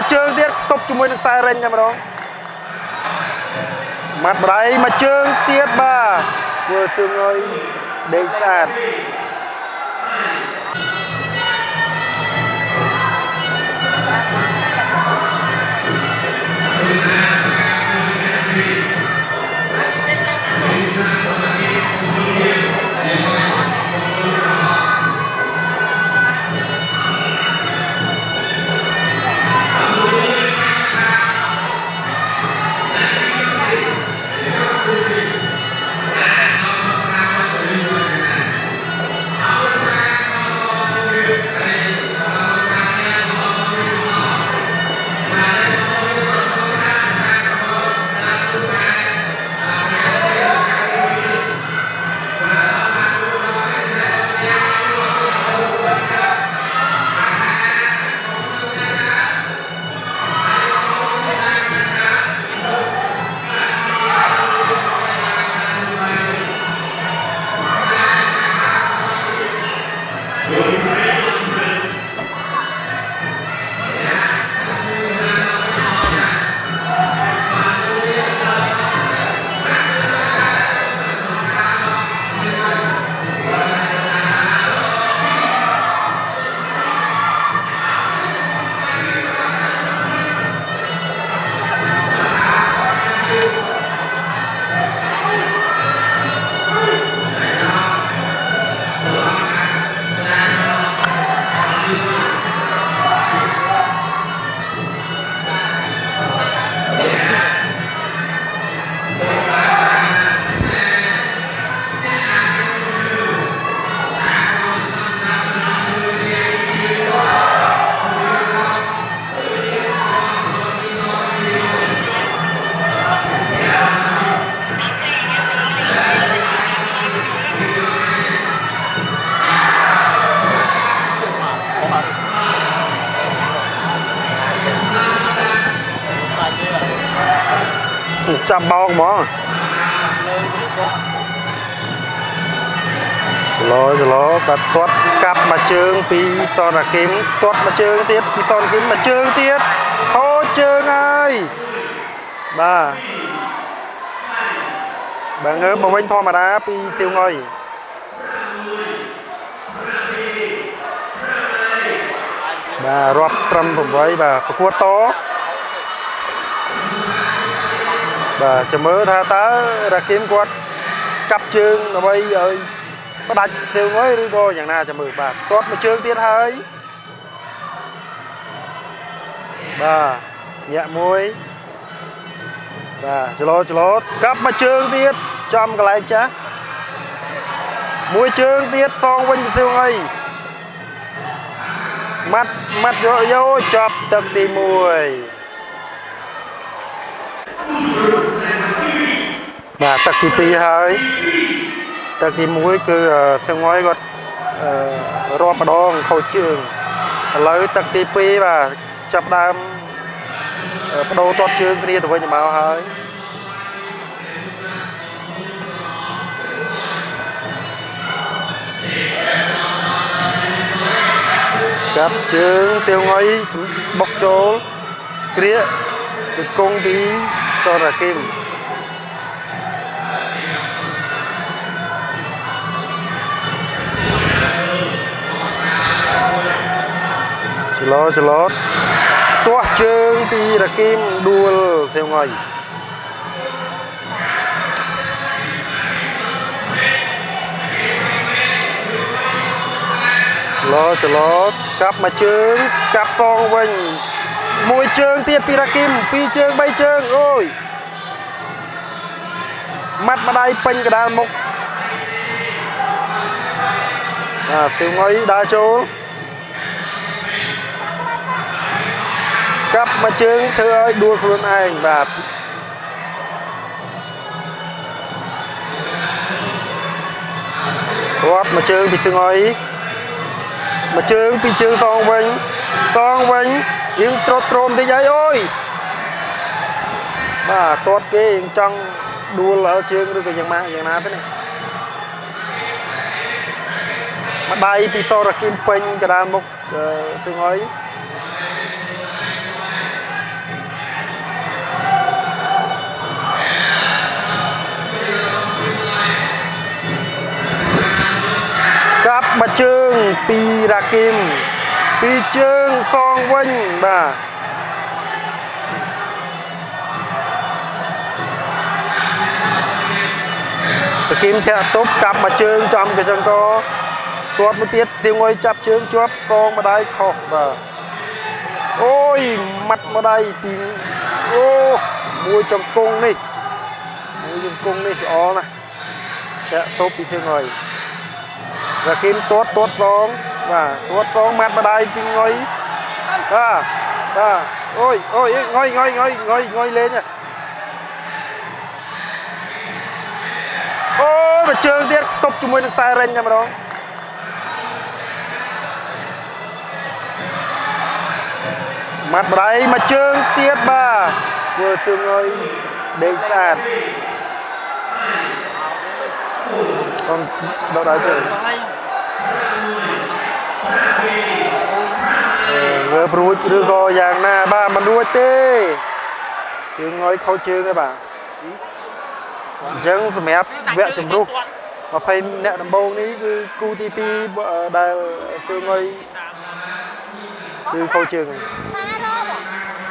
មួយជើងទៀតខ្ទប់ជាមួយនឹងខ្សែរេញតែម្ដងម៉ាត់បដៃមួយជើងទៀតបាទធ្វើសឿងអើយដេកស្អាត ចាប់បោកហ្មងឡូចឡូក៏ទាត់កាប់មួយជើងពីសនគីមទាត់មួយជើងទៀតពីសនគីមមួយជើងទៀតហូរជើងហើយបាទបើងើបមកវិញធម្មតាពីសៀវងុយបាទរាប់ត្រឹម8បាទប្រកួតត បាទចាំមើលថាតើរ៉ាគីមគាត់កាប់ជើងដើម្បីឲ្យផ្ដាច់សៀវងុយឬក៏យ៉ាងណាចាំមើលបាទទាត់មួយជើងទៀតហើយបាទញាក់មួយបាទចលោចលោកាប់មួយជើងទៀតចំកន្លែងចាស់មួយជើងទៀតសងវិញពីសៀវងុយម៉ាត់ម៉ាត់យកយកចាប់ទឹកទី1 បាទទឹកទី2ហើយទឹកទី1គឺសង្ហុយគាត់រាប់ម្ដងខូចជើងឥឡូវទឹកទី2បាទចាប់ដើមបដូរទាត់ជើងគ្នាទៅវិញទៅមកហើយចាប់ជើងសៀវងុយបុកចូលគ្រាកជង្គង់ពីសរគីម ចលោចលោទាស់ជើងពីរគីមដួលសៀវងុយចលោចលោចាប់មួយជើងចាប់សងវិញមួយជើងទៀតពីរគីមពីរជើងបីជើងអូយម៉ាត់ម្ដាយពេញកដាលមុខបាទសៀវងុយដើរចូលកាប់ មួយជើងធ្វើឲ្យដួលខ្លួនឯងបាទរាប់មួយជើងពីសៀវងុយមួយជើងពីរជើងសងវិញសងវិញយើងត្រុតត្រោមតិចហើយអូយបាទទាត់គេយើងចង់ដួលលើជើងឬក៏យ៉ាងម៉េចយ៉ាងណាទៅនេះម្ដាយពីសរគីមពេញកដាលមុខសឹងហើយ ជើងពីរ៉ាគីមពីរជើងសងវិញបាទរ៉ាគីមធាក់ទប់កាប់មួយជើងចំកញ្ចឹងក៏ទាត់មួយទៀតសៀងងុយចាប់ជើងជាប់សងម្ដាយខុសបាទអូយម៉ាត់ម្ដាយពីអូមួយចង្គង់នេះមួយចង្គង់នេះល្អណាស់ធាក់ទប់ពីសៀង ងុយ và kim tuốt tuốt xuống và tuốt xuống mặt vào đây pin ngồi à à ôi ôi ngồi ngồi ngồi ngồi ngồi lên nha ôi mà trường tiết tục cho mình được sai rên nha mà đó mặt vào đây mà trường tiết ba vừa sương ngồi đến sàn còn đâu đó chứ វើ ព្រួចឬក៏យ៉ាងណាបាទមិនរួចទេជើងងយខូចជើងទេបាទអញ្ចឹងសម្រាប់វគ្គចម្រុះ20អ្នកដំបូងនេះគឺគូទី2ដែលសឿងងយគឺខូចជើងហើយ